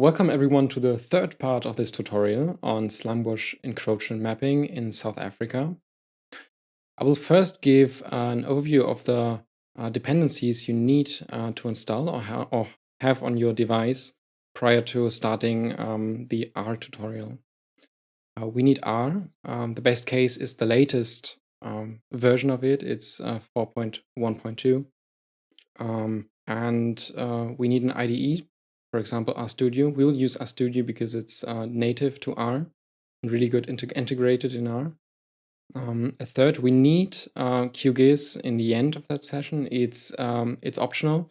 Welcome everyone to the third part of this tutorial on slangbos encroachment mapping in South Africa. I will first give an overview of the uh, dependencies you need uh, to install or, ha or, have on your device prior to starting um, the R tutorial. Uh, we need R. Um, the best case is the latest um, version of it. It's uh, 4.1.2. Um, and uh, we need an IDE for example, RStudio. We'll use RStudio because it's uh, native to R and really good integ integrated in R. Um, a third, we need uh, QGIS in the end of that session. It's um, it's optional,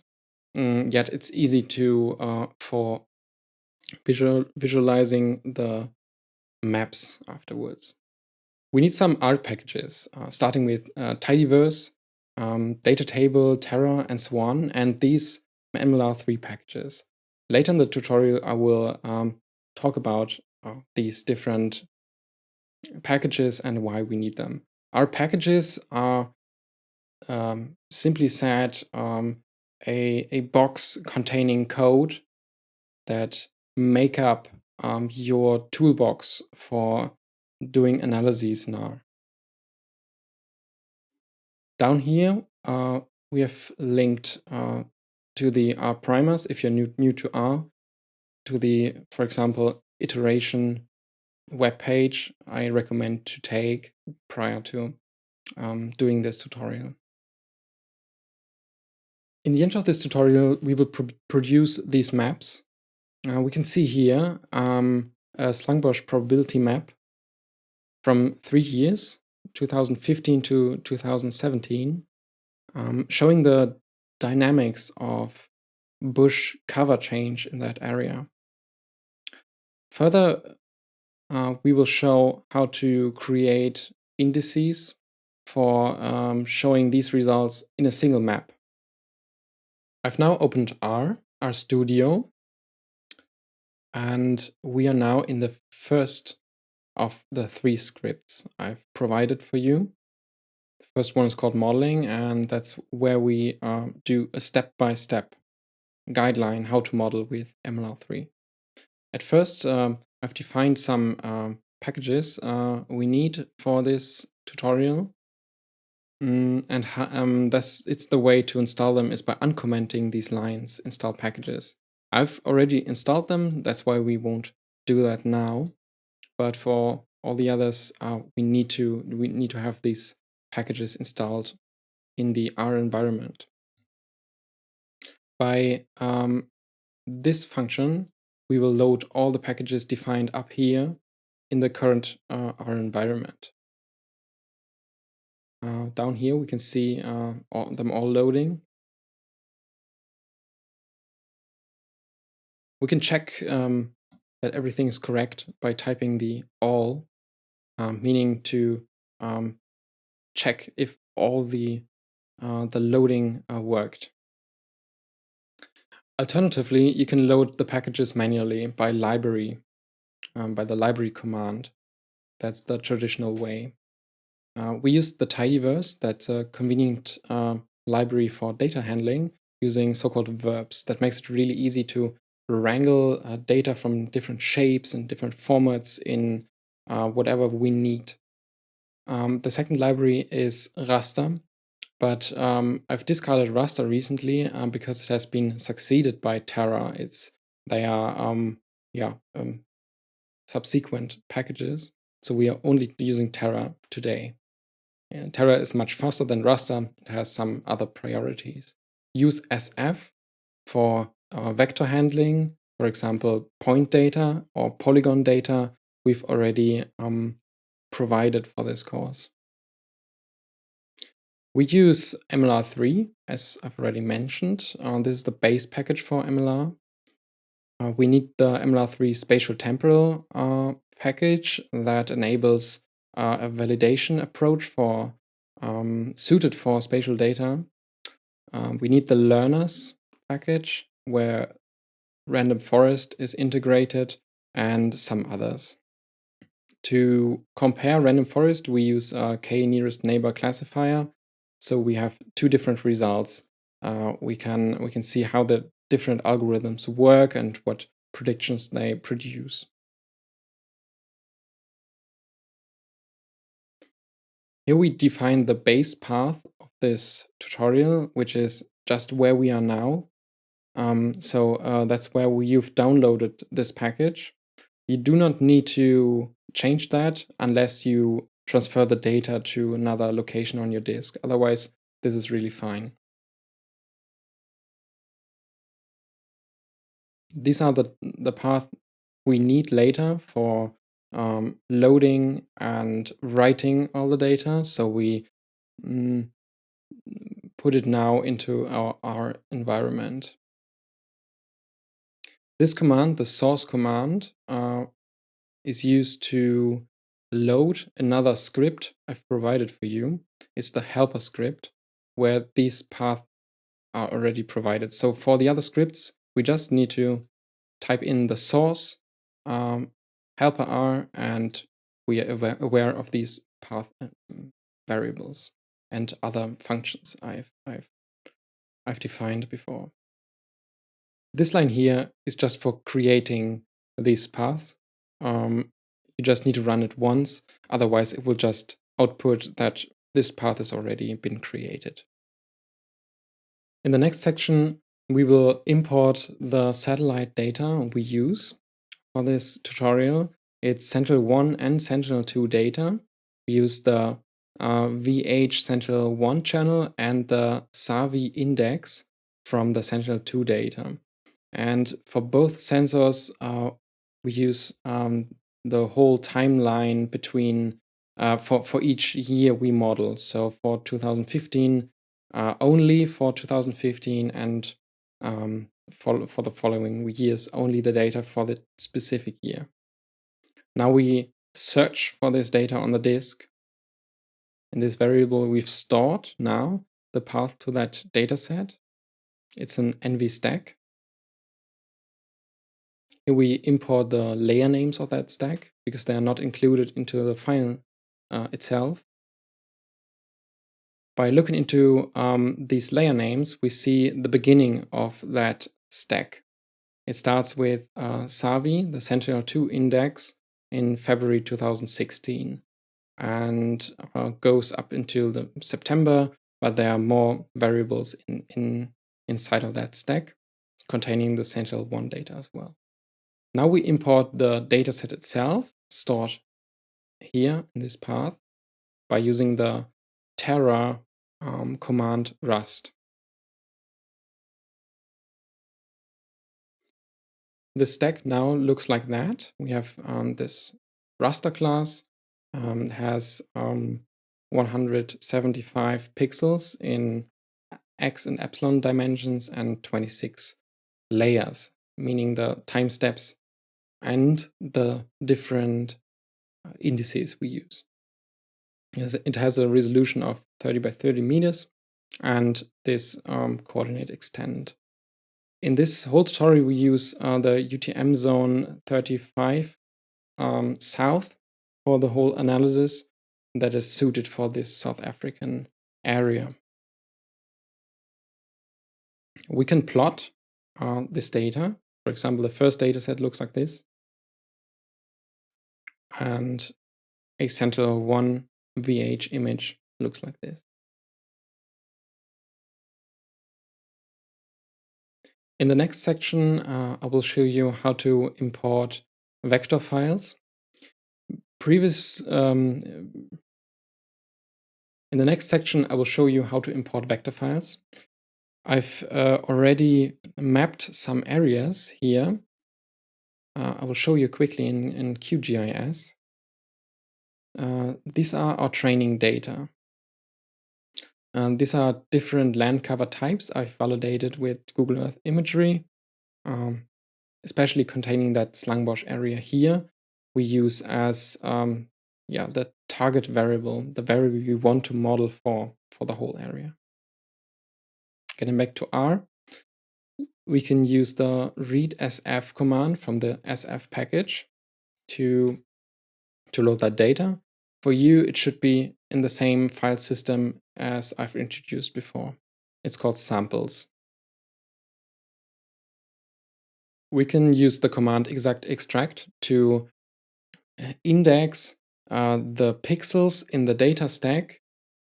mm, yet it's easy to uh, for visual visualizing the maps afterwards. We need some R packages, uh, starting with uh, tidyverse, um, data table, Terra, and so on, and these MLR3 packages. Later in the tutorial, I will um, talk about uh, these different packages and why we need them. R packages are um, simply said um, a, a box containing code that make up um, your toolbox for doing analyses R. Down here, uh, we have linked uh, to the R primers if you're new, new to R, to the, for example, iteration web page I recommend to take prior to um, doing this tutorial. In the end of this tutorial, we will produce these maps. Uh, we can see here um, a Slangbos probability map from three years, 2015 to 2017, um, showing the dynamics of bush cover change in that area. Further, uh, we will show how to create indices for um, showing these results in a single map. I've now opened R, RStudio, and we are now in the first of the three scripts I've provided for you. The First one is called modeling, and that's where we uh, do a step-by-step -step guideline how to model with MLR3. At first, um, I've defined some um, packages uh, we need for this tutorial. Mm, and um, that's it's the way to install them is by uncommenting these lines, install packages. I've already installed them, that's why we won't do that now. But for all the others, uh, we need to we need to have these packages installed in the R environment. By um, this function, we will load all the packages defined up here in the current uh, R environment. Uh, down here, we can see uh, all, them all loading. We can check um, that everything is correct by typing the all, um, meaning to um, check if all the, uh, the loading uh, worked. Alternatively, you can load the packages manually by library, um, by the library command. That's the traditional way. Uh, we use the tidyverse, that's a convenient uh, library for data handling using so-called verbs. That makes it really easy to wrangle uh, data from different shapes and different formats in uh, whatever we need. Um, the second library is raster, but um, I've discarded raster recently um, because it has been succeeded by Terra. It's they are um, yeah um, subsequent packages, so we are only using Terra today. And Terra is much faster than raster. It has some other priorities. Use SF for uh, vector handling, for example, point data or polygon data. We've already um, provided for this course. We use MLR3, as I've already mentioned. Uh, this is the base package for MLR. Uh, we need the MLR3 spatial temporal uh, package that enables uh, a validation approach for um, suited for spatial data. Um, we need the learners package where random forest is integrated and some others. To compare random forest, we use a k nearest neighbor classifier So we have two different results. Uh, we can we can see how the different algorithms work and what predictions they produce. Here we define the base path of this tutorial, which is just where we are now. Um, so uh, that's where we, you've downloaded this package. You do not need to change that unless you transfer the data to another location on your disk. Otherwise, this is really fine. These are the, the path we need later for um, loading and writing all the data. So we mm, put it now into our, our environment. This command, the source command, uh, is used to load another script I've provided for you. It's the helper script where these paths are already provided. So for the other scripts, we just need to type in the source um, helper r and we are aware of these path um, variables and other functions I've, I've, I've defined before. This line here is just for creating these paths. Um, you just need to run it once, otherwise it will just output that this path has already been created. In the next section, we will import the satellite data we use for this tutorial. It's Sentinel-1 and Sentinel-2 data. We use the uh, VH Sentinel-1 channel and the SAVI index from the Sentinel-2 data. And for both sensors, uh, we use um, the whole timeline between uh, for, for each year we model. So for 2015, uh, only for 2015 and um, for, for the following years, only the data for the specific year. Now we search for this data on the disk. In this variable, we've stored now the path to that data set. It's an ENVI stack. Here we import the layer names of that stack because they are not included into the file uh, itself. By looking into um, these layer names, we see the beginning of that stack. It starts with uh, SAVI, the Sentinel-2 index, in February 2016 and uh, goes up until the September, but there are more variables in, in inside of that stack containing the Sentinel-1 data as well. Now we import the dataset itself stored here in this path by using the Terra um, command rast. The stack now looks like that. We have um, this raster class, um, has um, 175 pixels in x and epsilon dimensions and 26 layers, meaning the time steps and the different uh, indices we use. It has a resolution of 30 by 30 meters and this um, coordinate extent. In this whole tutorial, we use uh, the UTM zone 35 um, south for the whole analysis that is suited for this South African area. We can plot uh, this data. For example, the first data set looks like this. And a Sentinel-1 VH image looks like this. In the next section, uh, I will show you how to import vector files. Previous, um, in the next section, I will show you how to import vector files. I've uh, already mapped some areas here. Uh, I will show you quickly in, in QGIS. Uh, these are our training data. And these are different land cover types I've validated with Google Earth imagery, um, especially containing that Stellenbosch area here. We use as um, yeah the target variable, the variable we want to model for for the whole area. Getting back to R, we can use the read sf command from the sf package to to load that data. For you, it should be in the same file system as I've introduced before. It's called samples. We can use the command exact extract to uh, index uh, the pixels in the data stack,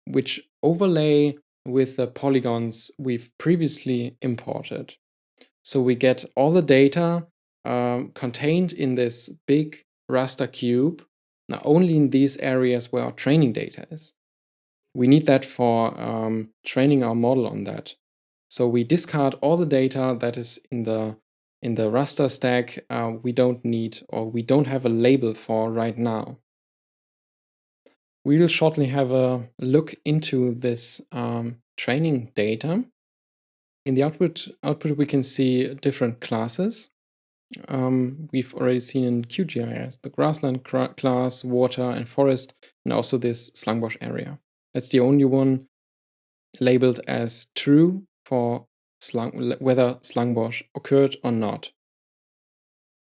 which overlay with the polygons we've previously imported. So we get all the data um, contained in this big raster cube, not only in these areas where our training data is. We need that for um, training our model on that. So we discard all the data that is in the in the raster stack uh, we don't need or we don't have a label for right now. We will shortly have a look into this um, training data. In the output, output we can see different classes. Um, we've already seen in QGIS the grassland class, water and forest, and also this slangbos area. That's the only one labeled as true for slung, whether slangbos occurred or not.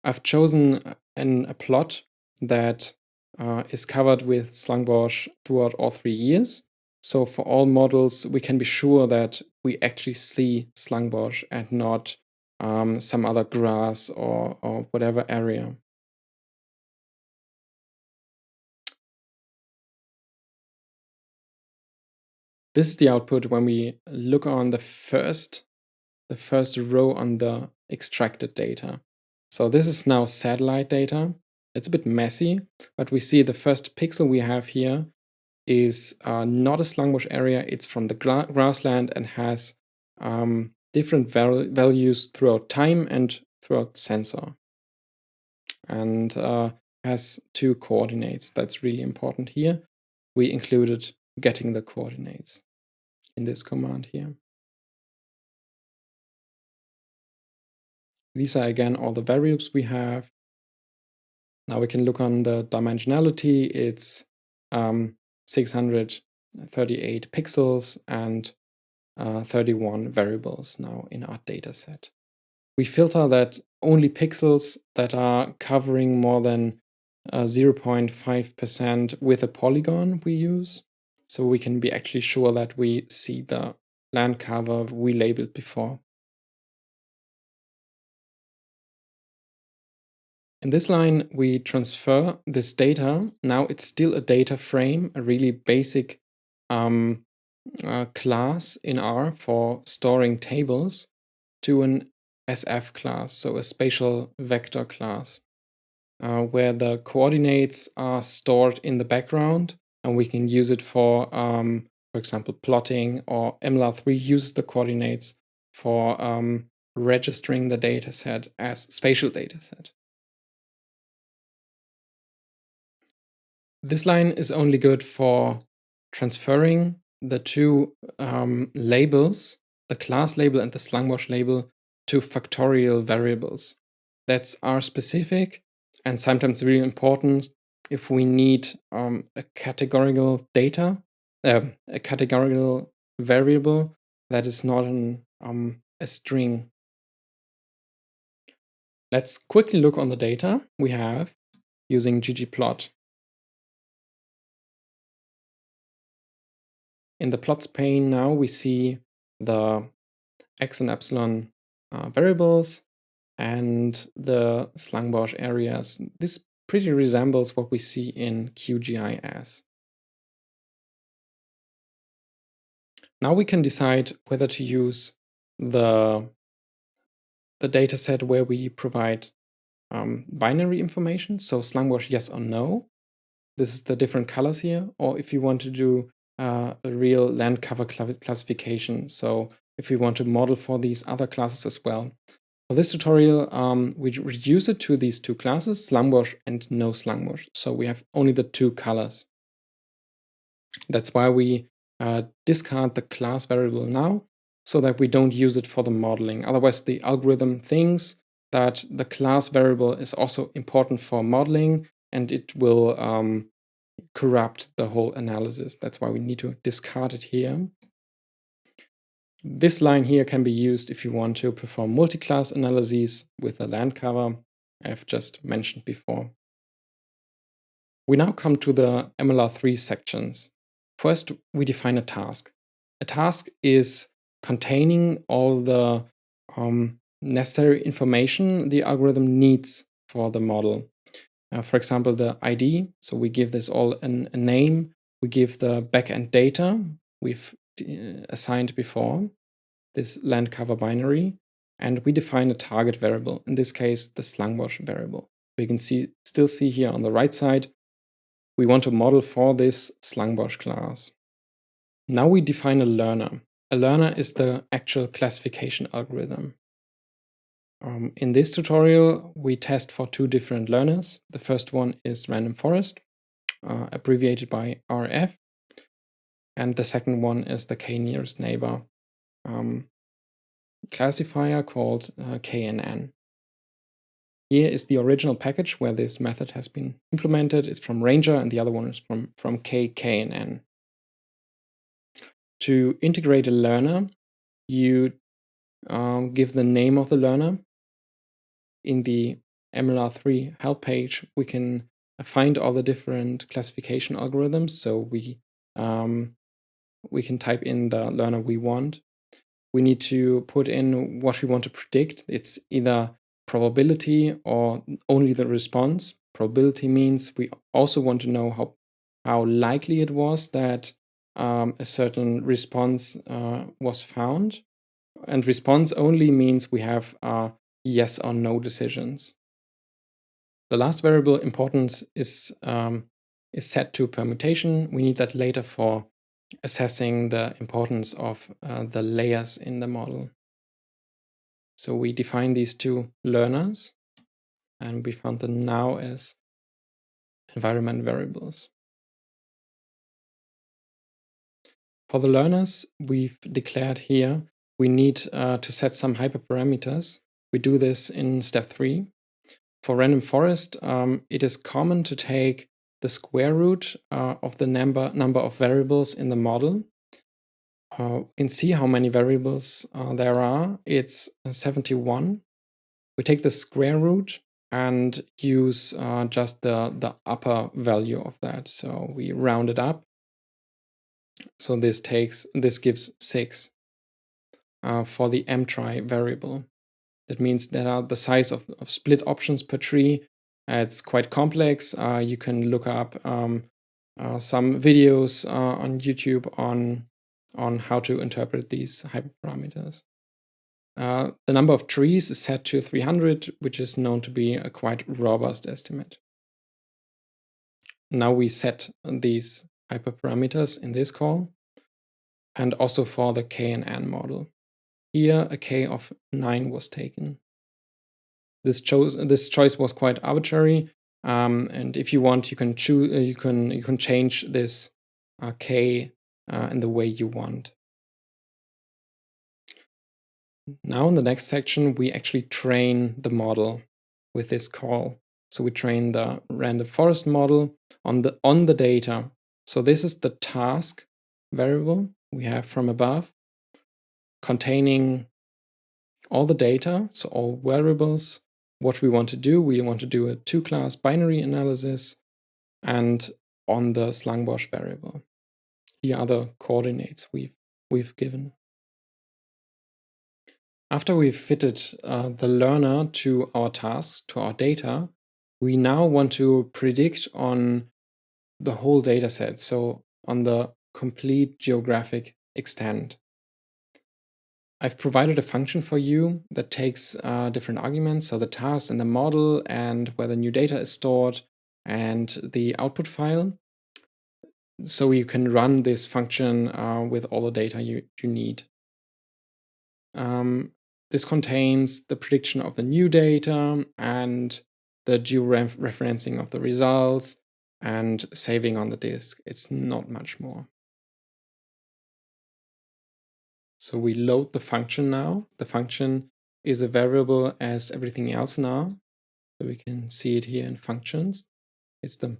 I've chosen an, a plot that uh, is covered with slangbos throughout all three years. So for all models, we can be sure that we actually see slangbos and not um, some other grass or, or whatever area. This is the output when we look on the first, the first row on the extracted data. So this is now satellite data. It's a bit messy, but we see the first pixel we have here is uh, not a slangbos area. It's from the gra grassland and has um, different val values throughout time and throughout sensor. And uh, has two coordinates. That's really important here. We included getting the coordinates in this command here. These are again all the variables we have. Now we can look on the dimensionality. It's um, 638 pixels and uh, 31 variables now in our data set. We filter that only pixels that are covering more than 0.5% uh, with a polygon we use. So we can be actually sure that we see the land cover we labeled before. In this line, we transfer this data. Now it's still a data frame, a really basic um, uh, class in R for storing tables to an SF class, so a spatial vector class, uh, where the coordinates are stored in the background and we can use it for, um, for example, plotting or MLR3 uses the coordinates for um, registering the dataset as spatial dataset. This line is only good for transferring the two um, labels, the class label and the slangbos label, to factorial variables. That's R specific and sometimes really important if we need um, a categorical data, uh, a categorical variable that is not an, um, a string. Let's quickly look on the data we have using ggplot. In the plots pane now we see the x and epsilon uh, variables and the slangbos areas. This pretty resembles what we see in QGIS. Now we can decide whether to use the, the data set where we provide um, binary information, so slangbos yes or no. This is the different colors here, or if you want to do uh, a real land cover classification. So if we want to model for these other classes as well. For this tutorial, um, we reduce it to these two classes, slangbos and no slangbos. So we have only the two colors. That's why we uh, discard the class variable now, so that we don't use it for the modeling. Otherwise, the algorithm thinks that the class variable is also important for modeling, and it will um, corrupt the whole analysis. That's why we need to discard it here. This line here can be used if you want to perform multi-class analyses with the land cover I've just mentioned before. We now come to the MLR3 sections. First, we define a task. A task is containing all the um, necessary information the algorithm needs for the model. Uh, for example, the ID. So we give this all an, a name. We give the backend data we've uh, assigned before, this land cover binary, and we define a target variable, in this case, the slangbos variable. We can see still see here on the right side, we want to model for this slangbos class. Now we define a learner. A learner is the actual classification algorithm. Um, in this tutorial, we test for two different learners. The first one is random forest, uh, abbreviated by RF. And the second one is the k-nearest neighbor um, classifier called uh, KNN. Here is the original package where this method has been implemented. It's from Ranger and the other one is from, from KKNN. To integrate a learner, you um, give the name of the learner in the MLR3 help page, we can find all the different classification algorithms. So we um, we can type in the learner we want. We need to put in what we want to predict. It's either probability or only the response. Probability means we also want to know how how likely it was that um, a certain response uh, was found. And response only means we have uh, yes or no decisions. The last variable importance is, um, is set to permutation. We need that later for assessing the importance of uh, the layers in the model. So we define these two learners and we found them now as environment variables. For the learners, we've declared here we need uh, to set some hyperparameters we do this in step three. For random forest, um, it is common to take the square root uh, of the number, number of variables in the model. Uh, we can see how many variables uh, there are. It's uh, 71. We take the square root and use uh, just the, the upper value of that. So we round it up. So this takes this gives 6 uh, for the mtry variable. That means there are the size of, of split options per tree. Uh, it's quite complex. Uh, you can look up um, uh, some videos uh, on YouTube on, on how to interpret these hyperparameters. Uh, the number of trees is set to 300, which is known to be a quite robust estimate. Now we set these hyperparameters in this call and also for the KNN model. Here a k of 9 was taken. This, this choice was quite arbitrary, um, and if you want, you can choose, uh, you can you can change this uh, k uh, in the way you want. Now in the next section, we actually train the model with this call. So we train the random forest model on the on the data. So this is the task variable we have from above containing all the data, so all variables, what we want to do. We want to do a two-class binary analysis and on the slangbos variable. Here are the coordinates we've, we've given. After we've fitted uh, the learner to our tasks, to our data, we now want to predict on the whole data set, so on the complete geographic extent. I've provided a function for you that takes uh, different arguments, so the task and the model and where the new data is stored and the output file. So you can run this function uh, with all the data you, you need. Um, this contains the prediction of the new data and the georeferencing of the results and saving on the disk. It's not much more. So we load the function now. The function is a variable as everything else now. So we can see it here in functions. It's the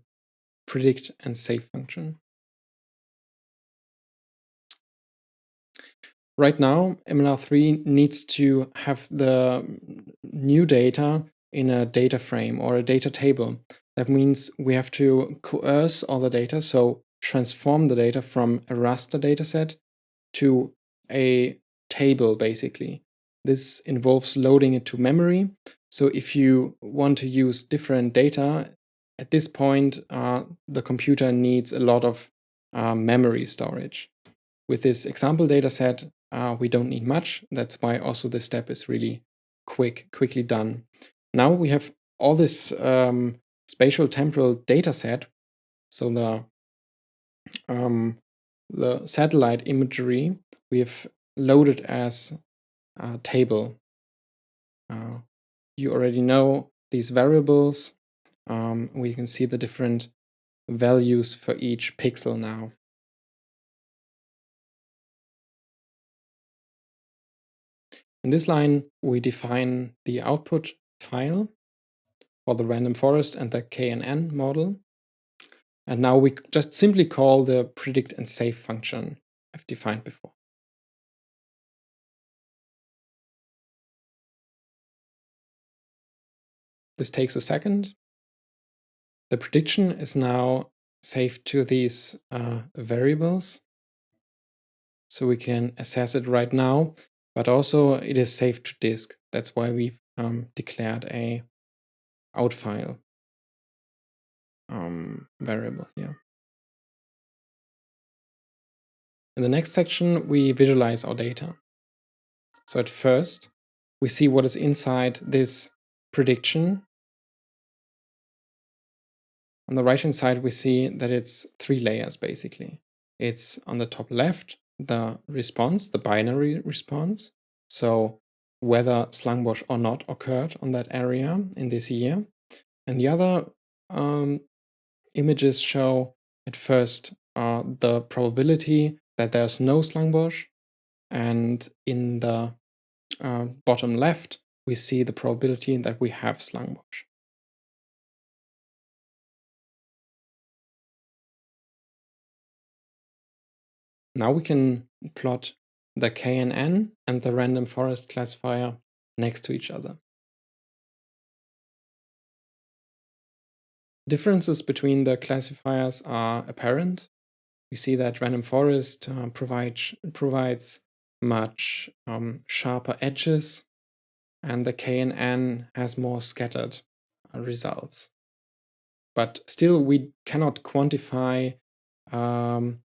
predict and save function. Right now, MLR3 needs to have the new data in a data frame or a data table. That means we have to coerce all the data. So transform the data from a raster dataset to a table, basically. This involves loading it to memory. So if you want to use different data, at this point, uh, the computer needs a lot of uh, memory storage. With this example dataset, uh, we don't need much. That's why also this step is really quick, quickly done. Now we have all this um, spatial temporal data set. So the um, the satellite imagery we have loaded as a table. Uh, you already know these variables. Um, we can see the different values for each pixel now. In this line, we define the output file for the random forest and the KNN model. And now we just simply call the predict and save function I've defined before. This takes a second. The prediction is now saved to these uh, variables. So we can assess it right now, but also it is saved to disk. That's why we've um, declared a out file um, variable here. In the next section, we visualize our data. So at first, we see what is inside this prediction. On the right-hand side, we see that it's three layers, basically. It's on the top left, the response, the binary response. So whether slangbos or not occurred on that area in this year. And the other um, images show at first uh, the probability that there's no slangbos. And in the uh, bottom left, we see the probability that we have slangbos. Now we can plot the KNN and the random forest classifier next to each other. Differences between the classifiers are apparent. We see that random forest uh, provides, provides much um, sharper edges and the KNN has more scattered uh, results. But still, we cannot quantify um,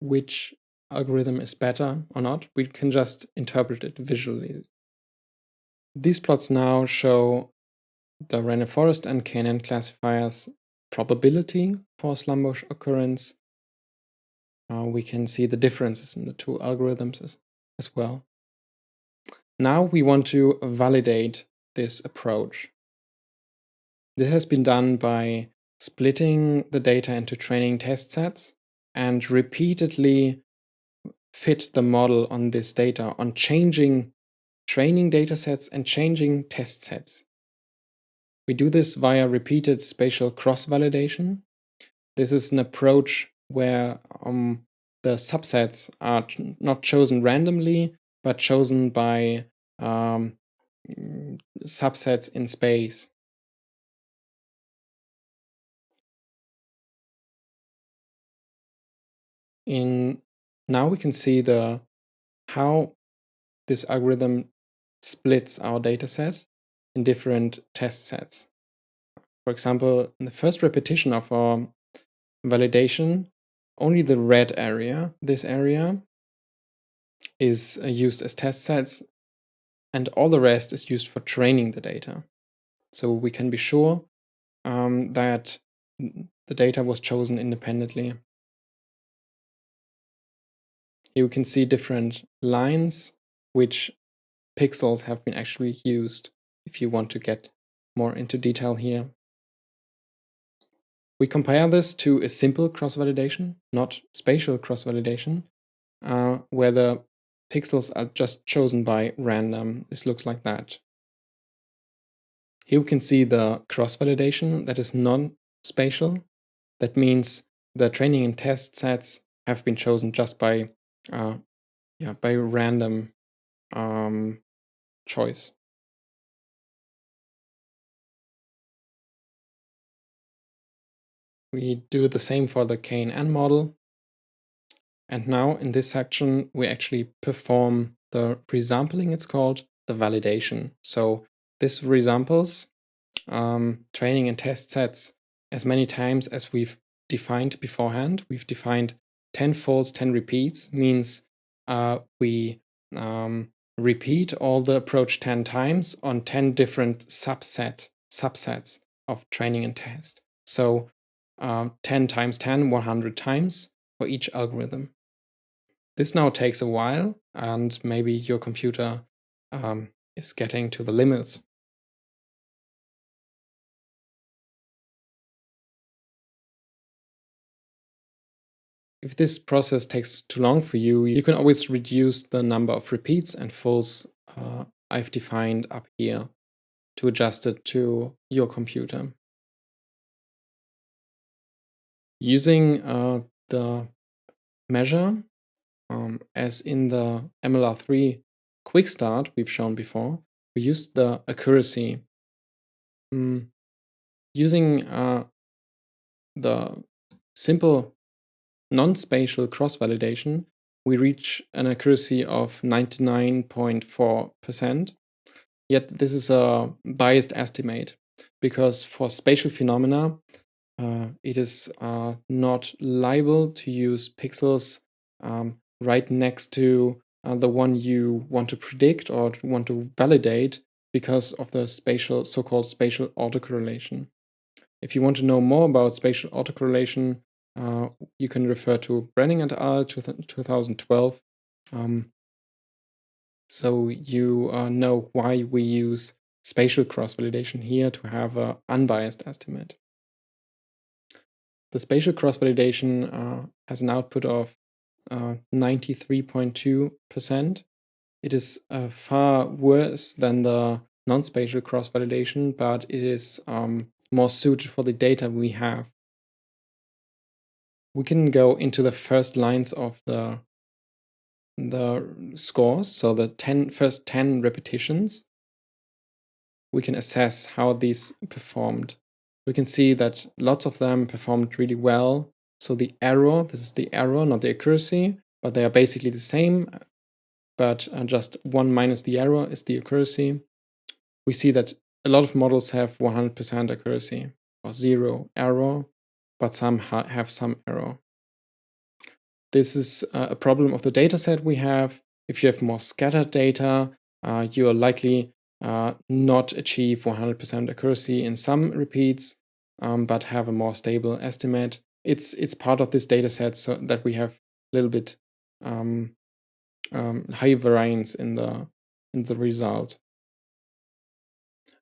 which algorithm is better or not. We can just interpret it visually. These plots now show the random forest and KNN classifiers probability for slangbos occurrence. Uh, we can see the differences in the two algorithms as, as well. Now we want to validate this approach. This has been done by splitting the data into training test sets and repeatedly fit the model on this data on changing training data sets and changing test sets. We do this via repeated spatial cross-validation. This is an approach where um, the subsets are not chosen randomly, but chosen by um, subsets in space. In now we can see the how this algorithm splits our dataset in different test sets. For example, in the first repetition of our validation, only the red area, this area, is uh, used as test sets and all the rest is used for training the data. So we can be sure um, that the data was chosen independently. Here we can see different lines which pixels have been actually used if you want to get more into detail here. We compare this to a simple cross-validation, not spatial cross-validation, uh, where the pixels are just chosen by random. This looks like that. Here we can see the cross-validation that is non-spatial. That means the training and test sets have been chosen just by uh, yeah, by random um, choice. We do the same for the KNN model. And now in this section, we actually perform the resampling, it's called, the validation. So this resamples um, training and test sets as many times as we've defined beforehand. We've defined 10 folds, 10 repeats, means uh, we um, repeat all the approach 10 times on 10 different subset subsets of training and test. So uh, 10 times 10, 100 times for each algorithm. This now takes a while and maybe your computer um, is getting to the limits. If this process takes too long for you, you can always reduce the number of repeats and folds uh, I've defined up here to adjust it to your computer. Using uh, the measure um, as in the MLR3 quick start we've shown before, we used the accuracy. Mm, using uh, the simple non-spatial cross-validation, we reach an accuracy of 99.4%. Yet this is a biased estimate because for spatial phenomena, uh, it is uh, not liable to use pixels um, right next to uh, the one you want to predict or want to validate because of the spatial so-called spatial autocorrelation. If you want to know more about spatial autocorrelation, uh, you can refer to Brenning et al. 2012. Um, so you uh, know why we use spatial cross-validation here to have an unbiased estimate. The spatial cross-validation uh, has an output of 93.2%. Uh, it is uh, far worse than the non-spatial cross-validation, but it is um, more suited for the data we have. We can go into the first lines of the the scores, so the 10, first 10 repetitions. We can assess how these performed. We can see that lots of them performed really well, so the error, this is the error, not the accuracy, but they are basically the same, but uh, just one minus the error is the accuracy. We see that a lot of models have 100% accuracy or zero error, but some ha have some error. This is uh, a problem of the dataset we have. If you have more scattered data, uh, you are likely uh, not achieve 100% accuracy in some repeats, um, but have a more stable estimate it's it's part of this data set so that we have a little bit um, um, high variance in the in the result.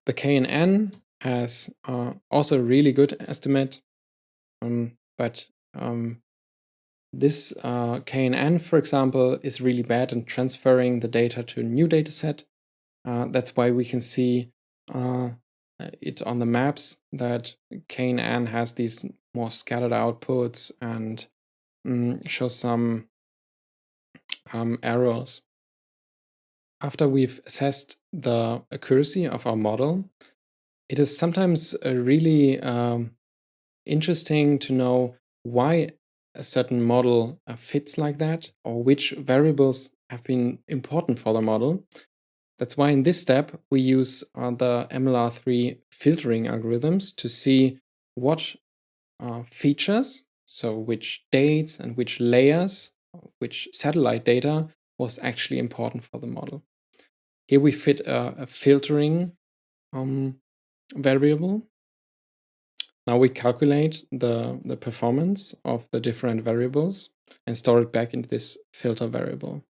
The KNN has uh, also a really good estimate, um, but um, this uh, KNN, for example, is really bad in transferring the data to a new data set. Uh, that's why we can see uh, it on the maps that KNN has these more scattered outputs and mm, show some um, errors. After we've assessed the accuracy of our model, it is sometimes uh, really um, interesting to know why a certain model uh, fits like that or which variables have been important for the model. That's why in this step we use the MLR3 filtering algorithms to see what uh, features, so which dates and which layers, which satellite data was actually important for the model. Here we fit a, a filtering um, variable. Now we calculate the, the performance of the different variables and store it back into this filter variable.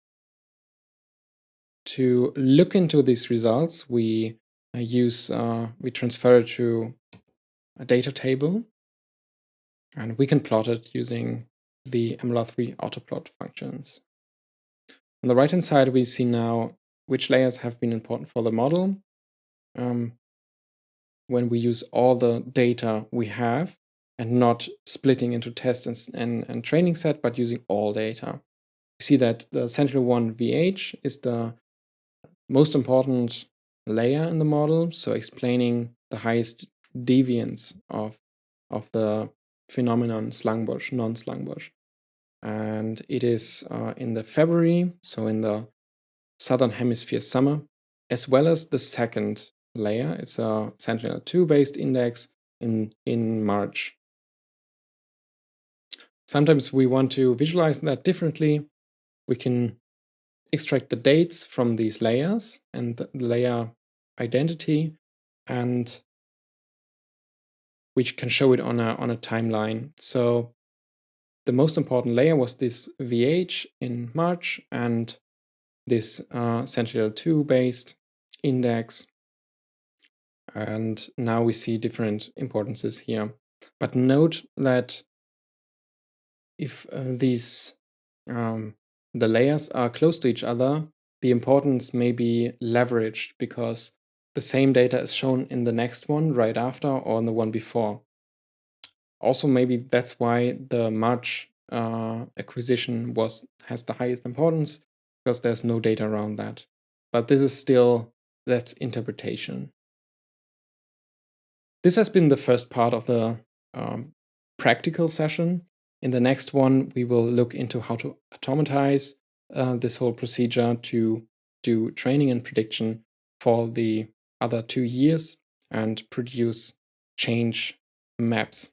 To look into these results, we uh, use, uh, we transfer it to a data table and we can plot it using the MLR3 autoplot functions. On the right-hand side, we see now which layers have been important for the model. Um, when we use all the data we have and not splitting into test and, and, and training set, but using all data. We see that the Sentinel-1 VH is the most important layer in the model, so explaining the highest deviance of, of the phenomenon Slangbos, non-Slangbos. And it is uh, in the February, so in the southern hemisphere summer, as well as the second layer. It's a Sentinel-2 based index in, in March. Sometimes we want to visualize that differently. We can extract the dates from these layers and the layer identity and which can show it on a, on a timeline. So the most important layer was this VH in March and this uh, Sentinel-2 based index. And now we see different importances here. But note that if uh, these um, the layers are close to each other, the importance may be leveraged because the same data is shown in the next one right after or in the one before. Also, maybe that's why the March uh, acquisition was has the highest importance because there's no data around that. But this is still, that's interpretation. This has been the first part of the um, practical session. In the next one, we will look into how to automatize uh, this whole procedure to do training and prediction for the other two years and produce change maps.